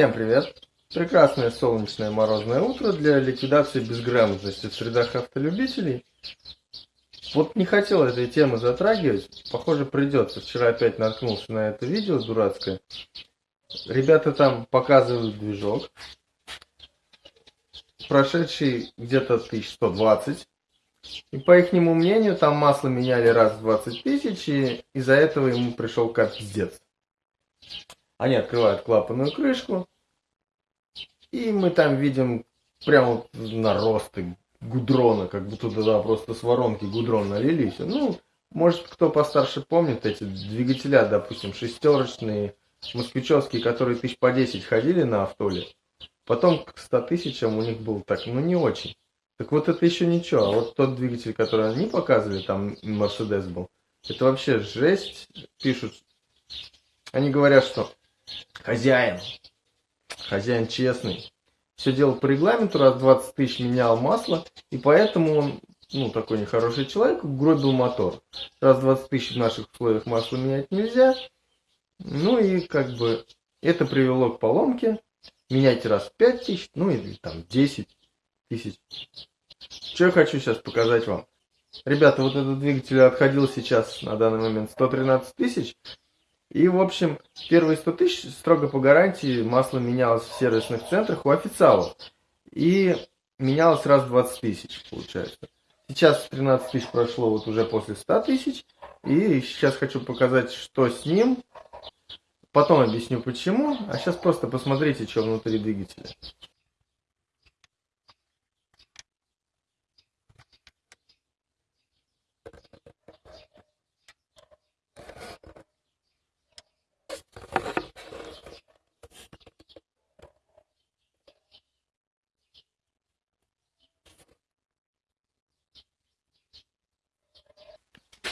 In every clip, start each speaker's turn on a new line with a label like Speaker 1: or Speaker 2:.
Speaker 1: Всем привет! Прекрасное солнечное морозное утро для ликвидации безграмотности в средах автолюбителей. Вот не хотел этой темы затрагивать, похоже придется. Вчера опять наткнулся на это видео дурацкое. Ребята там показывают движок, прошедший где-то 1120. И по их мнению, там масло меняли раз в 20 тысяч, и из-за этого ему пришел капздец. Они открывают клапанную крышку, и мы там видим прямо наросты гудрона, как будто туда просто с воронки гудрон налились. Ну, может, кто постарше помнит эти двигателя, допустим, шестерочные, москвичевские, которые тысяч по 10 ходили на автоле. Потом к 100 тысячам у них был так, ну не очень. Так вот это еще ничего. А вот тот двигатель, который они показывали, там Мерседес был, это вообще жесть. Пишут, они говорят, что хозяин, хозяин честный, все делал по регламенту, раз 20 тысяч менял масло, и поэтому он, ну, такой нехороший человек, гробил мотор. Раз 20 тысяч в наших условиях масло менять нельзя, ну и как бы это привело к поломке. Меняйте раз 5 тысяч, ну или там 10 тысяч. Что я хочу сейчас показать вам. Ребята, вот этот двигатель отходил сейчас на данный момент 113 тысяч. И, в общем, первые 100 тысяч строго по гарантии масло менялось в сервисных центрах у официалов. И менялось раз в 20 тысяч, получается. Сейчас 13 тысяч прошло вот уже после 100 тысяч. И сейчас хочу показать, что с ним. Потом объясню почему. А сейчас просто посмотрите, что внутри двигателя.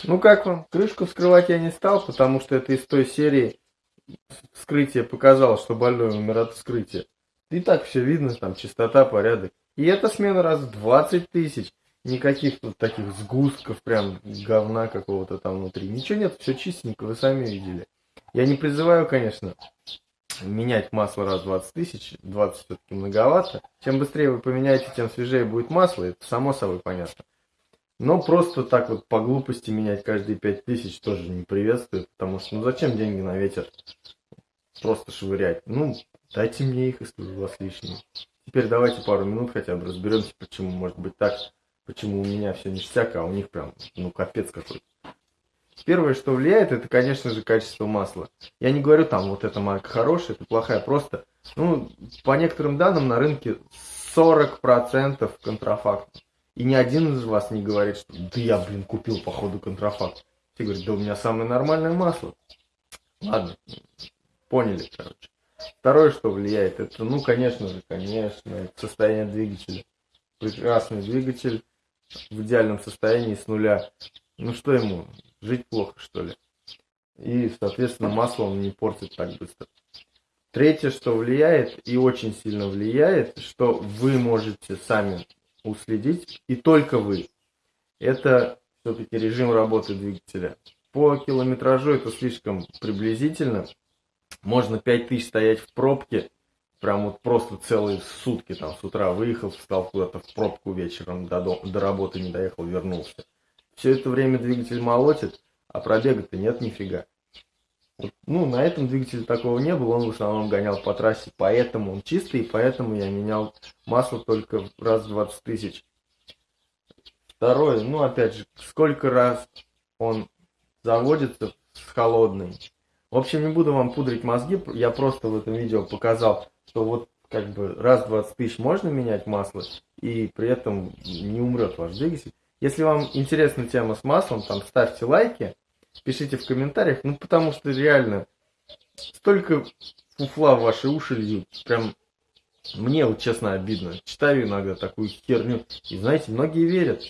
Speaker 1: Ну как вам? Крышку вскрывать я не стал, потому что это из той серии вскрытие показало, что больной умер от вскрытия. И так все видно, там чистота, порядок. И эта смена раз в 20 тысяч. Никаких тут таких сгустков, прям говна какого-то там внутри. Ничего нет, все чистенько, вы сами видели. Я не призываю, конечно, менять масло раз в 20 тысяч. 20 все-таки многовато. Чем быстрее вы поменяете, тем свежее будет масло. Это само собой понятно. Но просто так вот по глупости менять каждые пять тысяч тоже не приветствует, потому что ну зачем деньги на ветер просто швырять? Ну, дайте мне их, если у вас лишние. Теперь давайте пару минут хотя бы разберемся, почему может быть так, почему у меня все ништяк, а у них прям, ну, капец какой-то. Первое, что влияет, это, конечно же, качество масла. Я не говорю там, вот эта марка хорошая, это плохая, просто, ну, по некоторым данным на рынке 40% контрафакт. И ни один из вас не говорит, что да я, блин, купил походу контрафакт. Все говорят, да у меня самое нормальное масло. Ладно, поняли, короче. Второе, что влияет, это, ну, конечно же, конечно, состояние двигателя. Прекрасный двигатель в идеальном состоянии с нуля. Ну, что ему, жить плохо, что ли? И, соответственно, масло он не портит так быстро. Третье, что влияет, и очень сильно влияет, что вы можете сами уследить, и только вы. Это все-таки режим работы двигателя. По километражу это слишком приблизительно. Можно 5000 стоять в пробке, прям вот просто целые сутки, там с утра выехал, встал куда-то в пробку вечером, до, до, до работы не доехал, вернулся. Все это время двигатель молотит, а пробега-то нет нифига. Ну, на этом двигателе такого не было, он в основном гонял по трассе, поэтому он чистый, поэтому я менял масло только раз в 20 тысяч. Второе, ну, опять же, сколько раз он заводится с холодной. В общем, не буду вам пудрить мозги, я просто в этом видео показал, что вот как бы раз в 20 тысяч можно менять масло, и при этом не умрет ваш двигатель. Если вам интересна тема с маслом, там ставьте лайки, пишите в комментариях, ну потому что реально столько фуфла в ваши уши льют, прям мне вот честно обидно. Читаю иногда такую херню, и знаете, многие верят.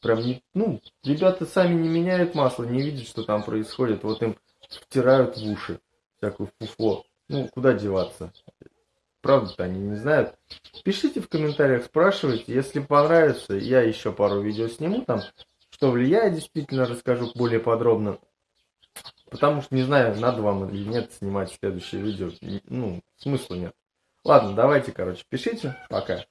Speaker 1: Прям не, ну, ребята сами не меняют масло, не видят, что там происходит, вот им втирают в уши всякую фуфло. Ну, куда деваться? Правда-то они не знают. Пишите в комментариях, спрашивайте. Если понравится, я еще пару видео сниму там что влияет, действительно расскажу более подробно. Потому что не знаю, надо вам или нет снимать следующее видео. Ну, смысла нет. Ладно, давайте, короче, пишите. Пока.